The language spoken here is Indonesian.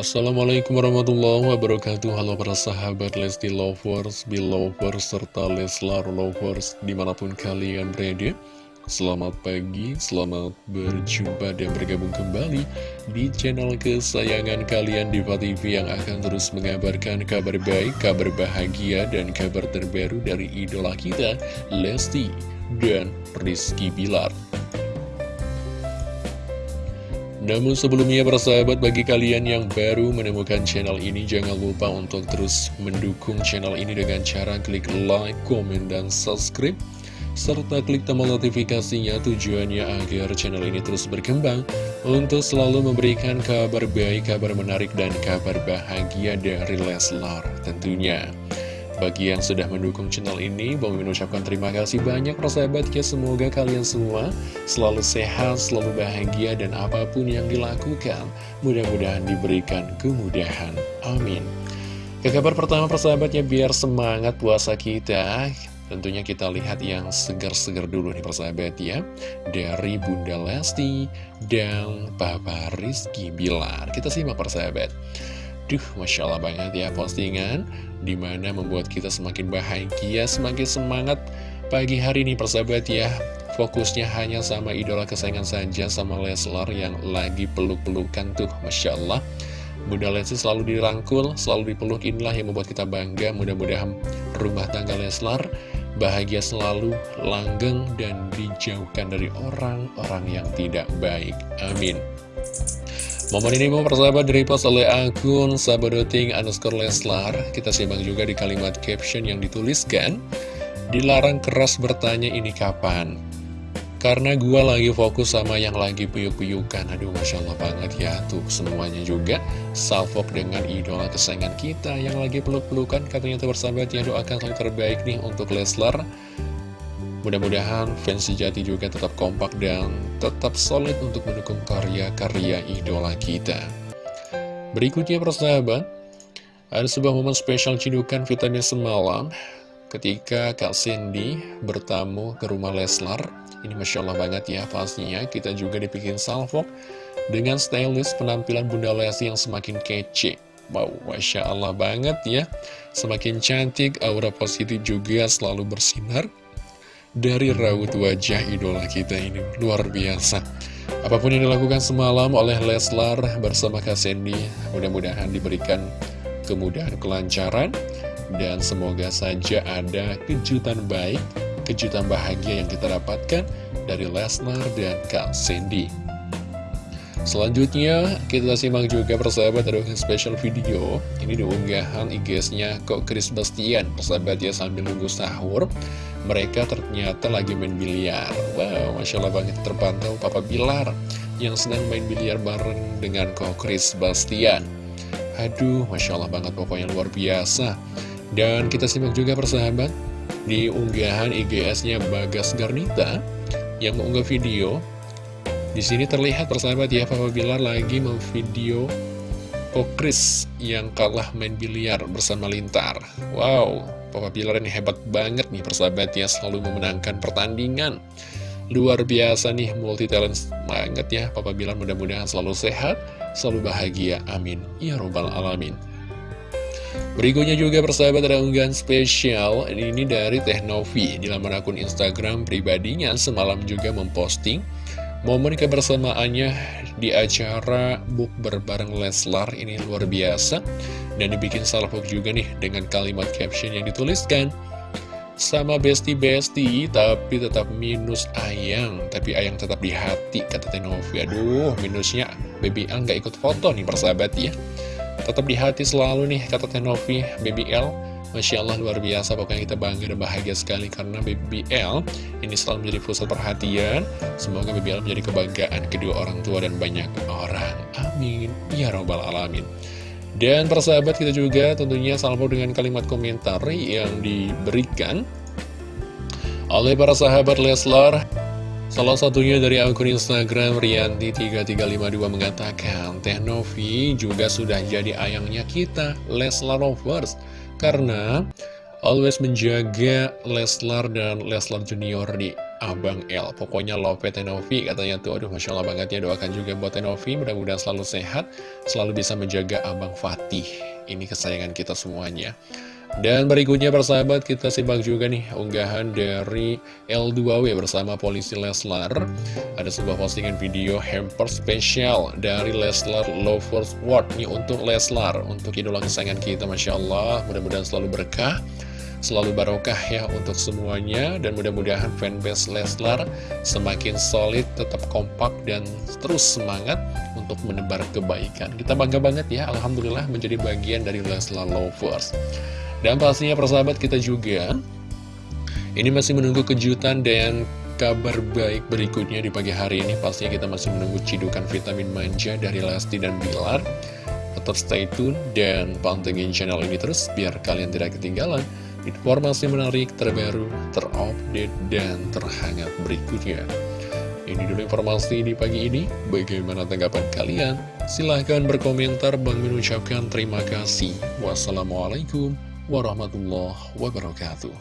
Assalamualaikum warahmatullahi wabarakatuh. Halo para sahabat Lesti Lovers, Belovers, serta Leslar Lovers Di mana pun kalian berada. Selamat pagi, selamat berjumpa dan bergabung kembali Di channel kesayangan kalian Diva TV Yang akan terus mengabarkan kabar baik, kabar bahagia Dan kabar terbaru dari idola kita Lesti dan Rizky Bilar namun sebelumnya persahabat bagi kalian yang baru menemukan channel ini jangan lupa untuk terus mendukung channel ini dengan cara klik like, komen, dan subscribe serta klik tombol notifikasinya tujuannya agar channel ini terus berkembang untuk selalu memberikan kabar baik, kabar menarik, dan kabar bahagia dari Leslar tentunya. Bagi yang sudah mendukung channel ini, Bang Min ucapkan terima kasih banyak persahabat ya Semoga kalian semua selalu sehat, selalu bahagia, dan apa pun yang dilakukan Mudah-mudahan diberikan kemudahan. Amin. Ke kabar pertama persahabatnya biar semangat puasa kita. Tentunya kita lihat yang segar-segar dulu nih persahabat ya. Dari Bunda Lesti dan Papa Rizky Bilar. Kita simak persahabat Duh, Masya Allah banget ya postingan Di mana membuat kita semakin bahagia, semakin semangat Pagi hari ini persahabat ya. Fokusnya hanya sama idola kesayangan saja Sama Leslar yang lagi peluk-pelukan tuh Masya Allah. Bunda Lesti selalu dirangkul, selalu dipeluk Inilah yang membuat kita bangga. Mudah-mudahan rumah tangga Leslar Bahagia selalu, langgeng, dan dijauhkan dari orang-orang yang tidak baik. Amin Momen ini mau persahabat dari post oleh akun sabadoting underscore leslar. Kita simak juga di kalimat caption yang dituliskan. Dilarang keras bertanya ini kapan? Karena gua lagi fokus sama yang lagi puyuk-puyukan Aduh Masya Allah banget ya Tuh semuanya juga. Salfok dengan idola kesayangan kita Yang lagi peluk-pelukan. Katanya tuh bersahabat ya doakan yang terbaik nih untuk Leslar Mudah-mudahan fans sejati juga tetap kompak dan tetap solid untuk mendukung karya-karya idola kita. Berikutnya persahabat, ada sebuah momen spesial cidukan vitamin semalam ketika Kak Cindy bertamu ke rumah Leslar. Ini Masya Allah banget ya pastinya kita juga dibikin salvo dengan stylist penampilan Bunda Lesti yang semakin kece. Wow, Masya Allah banget ya Semakin cantik, aura positif juga selalu bersinar dari raut wajah idola kita ini. Luar biasa. Apa pun yang dilakukan semalam oleh Leslar bersama Kak Sandy mudah-mudahan diberikan kemudahan kelancaran. Dan semoga saja ada kejutan baik kejutan bahagia yang kita dapatkan dari Leslar dan Kak Sandy. Selanjutnya kita simak juga persahabat ada special video. Ini diunggahan IG-nya kok Chris Bastian. Persahabat ya sambil nunggu sahur Mereka ternyata lagi main biliar. Wow Masya Allah banget terpantau Papa Bilar Yang sedang main biliar bareng dengan kok Chris Bastian. Aduh Masya Allah banget pokoknya luar biasa. Dan kita simak juga persahabat Di unggahan IGS-nya Bagas Garnita Yang mengunggah video. Di sini terlihat persahabat ya Papa Bilar lagi memvideo Kokris yang kalah main biliar bersama Lintar. Wow, Papa Bilar ini hebat banget nih persahabat ya selalu memenangkan pertandingan. Luar biasa nih multi talent banget ya Papa Bilar mudah-mudahan selalu sehat, selalu bahagia. Amin. Ya robbal alamin. Berikutnya juga persahabat ada unggahan spesial Ini dari Teh Novi Di laman akun Instagram pribadinya semalam juga memposting Momen kebersamaannya di acara book berbareng Leslar ini luar biasa. Dan dibikin salvok juga nih dengan kalimat caption yang dituliskan Sama besti-besti tapi tetap minus ayang. Tapi ayang tetap di hati kata Tenovi. Aduh minusnya. Baby L gak ikut foto nih persahabat ya. Tetap di hati selalu nih kata Tenovi. Baby L Masya Allah luar biasa. Pokoknya kita bangga dan bahagia sekali karena BBL ini selalu menjadi pusat perhatian. Semoga BBL menjadi kebanggaan kedua orang tua dan banyak orang. Amin. Ya robbal alamin. Dan persahabat kita juga tentunya salvo dengan kalimat komentar yang diberikan oleh para sahabat Leslar. Salah satunya dari akun Instagram Rianti3352 mengatakan Teh Novi juga sudah jadi ayangnya kita Leslar Lovers karena always menjaga Leslar dan Leslar Junior di Abang L. Pokoknya love Tenovi katanya tuh, aduh Masya Allah banget ya, doakan juga buat Tenovi, mudah-mudahan selalu sehat, selalu bisa menjaga Abang Fatih. Ini kesayangan kita semuanya. Dan berikutnya persahabat kita simak juga nih unggahan dari L2W bersama polisi Leslar Ada sebuah postingan video hamper spesial dari Leslar Lovers World Ini untuk Leslar, untuk idola kesayangan kita Masya Allah Mudah-mudahan selalu berkah selalu barokah ya untuk semuanya dan mudah-mudahan fanbase Leslar semakin solid, tetap kompak dan terus semangat untuk menebar kebaikan. Kita bangga banget ya, Alhamdulillah menjadi bagian dari Leslar Lovers. Dan pastinya persahabat kita juga Ini masih menunggu kejutan dan kabar baik berikutnya di pagi hari ini Pastinya kita masih menunggu cidukan vitamin manja dari Lesti dan Bilar Tetap stay tune dan pantengin channel ini terus Biar kalian tidak ketinggalan informasi menarik, terbaru, terupdate, dan terhangat berikutnya ini dulu informasi di pagi ini. Bagaimana tanggapan kalian? Silahkan berkomentar. Bang mengucapkan terima kasih. Wassalamualaikum warahmatullahi wabarakatuh.